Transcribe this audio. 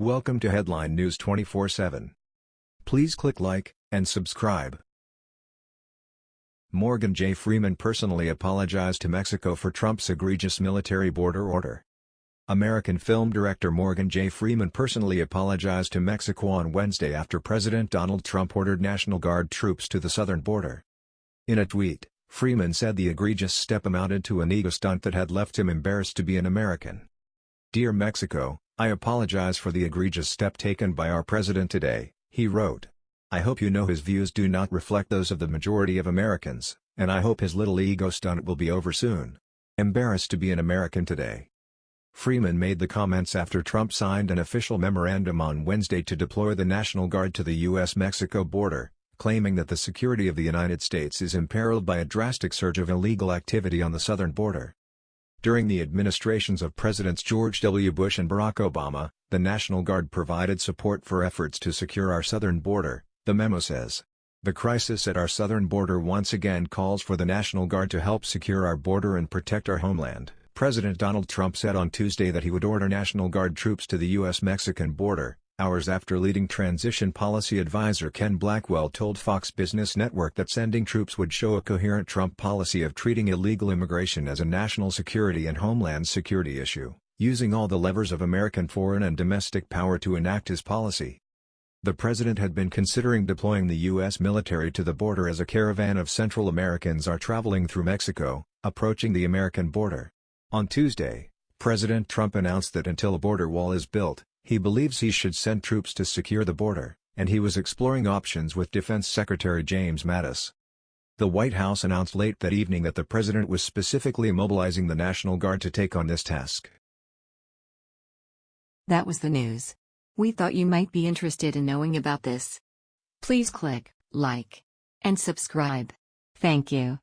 Welcome to Headline News 24/7. Please click like and subscribe. Morgan J. Freeman personally apologized to Mexico for Trump's egregious military border order. American film director Morgan J. Freeman personally apologized to Mexico on Wednesday after President Donald Trump ordered National Guard troops to the southern border. In a tweet, Freeman said the egregious step amounted to an ego stunt that had left him embarrassed to be an American. Dear Mexico, I apologize for the egregious step taken by our president today, he wrote. I hope you know his views do not reflect those of the majority of Americans, and I hope his little ego stunt will be over soon. Embarrassed to be an American today. Freeman made the comments after Trump signed an official memorandum on Wednesday to deploy the National Guard to the U.S.-Mexico border, claiming that the security of the United States is imperiled by a drastic surge of illegal activity on the southern border. During the administrations of Presidents George W. Bush and Barack Obama, the National Guard provided support for efforts to secure our southern border, the memo says. The crisis at our southern border once again calls for the National Guard to help secure our border and protect our homeland. President Donald Trump said on Tuesday that he would order National Guard troops to the U.S.-Mexican border, hours after leading transition policy advisor Ken Blackwell told Fox Business Network that sending troops would show a coherent Trump policy of treating illegal immigration as a national security and homeland security issue, using all the levers of American foreign and domestic power to enact his policy. The president had been considering deploying the U.S. military to the border as a caravan of Central Americans are traveling through Mexico, approaching the American border. On Tuesday, President Trump announced that until a border wall is built, he believes he should send troops to secure the border, and he was exploring options with Defense Secretary James Mattis. The White House announced late that evening that the president was specifically mobilizing the National Guard to take on this task. That was the news. We thought you might be interested in knowing about this. Please click like and subscribe. Thank you.